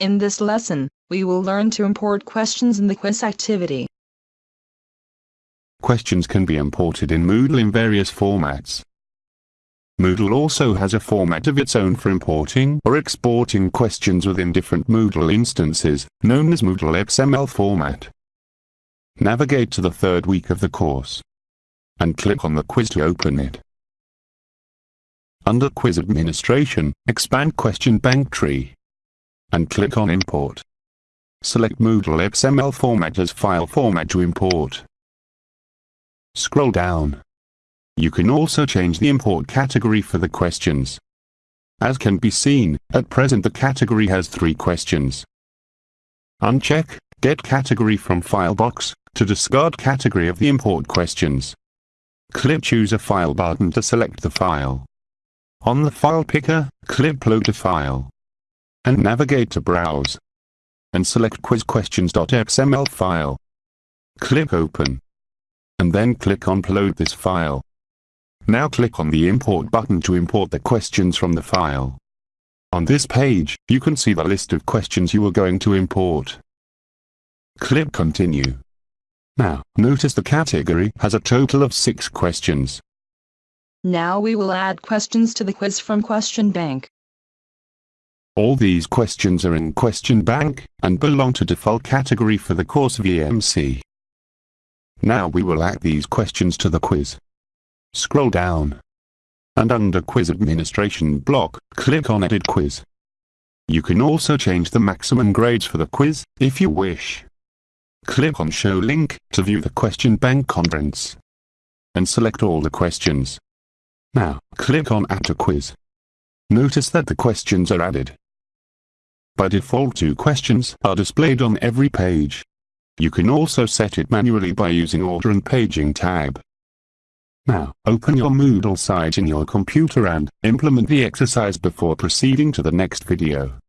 In this lesson, we will learn to import questions in the quiz activity. Questions can be imported in Moodle in various formats. Moodle also has a format of its own for importing or exporting questions within different Moodle instances, known as Moodle XML format. Navigate to the third week of the course and click on the quiz to open it. Under Quiz Administration, expand Question Bank Tree and click on Import. Select Moodle XML format as file format to import. Scroll down. You can also change the import category for the questions. As can be seen, at present the category has three questions. Uncheck Get Category from File box to discard category of the import questions. Click Choose a File button to select the file. On the file picker, click Load a File. And navigate to Browse. And select quizquestions.xml file. Click Open. And then click on Upload this file. Now click on the Import button to import the questions from the file. On this page, you can see the list of questions you are going to import. Click Continue. Now, notice the category has a total of six questions. Now we will add questions to the quiz from Question Bank. All these questions are in Question Bank, and belong to default category for the course VMC. Now we will add these questions to the quiz. Scroll down. And under Quiz Administration block, click on Edit Quiz. You can also change the maximum grades for the quiz, if you wish. Click on Show Link to view the question bank contents. And select all the questions. Now, click on Add to Quiz. Notice that the questions are added. By default two questions are displayed on every page. You can also set it manually by using Order and Paging tab. Now, open your Moodle site in your computer and implement the exercise before proceeding to the next video.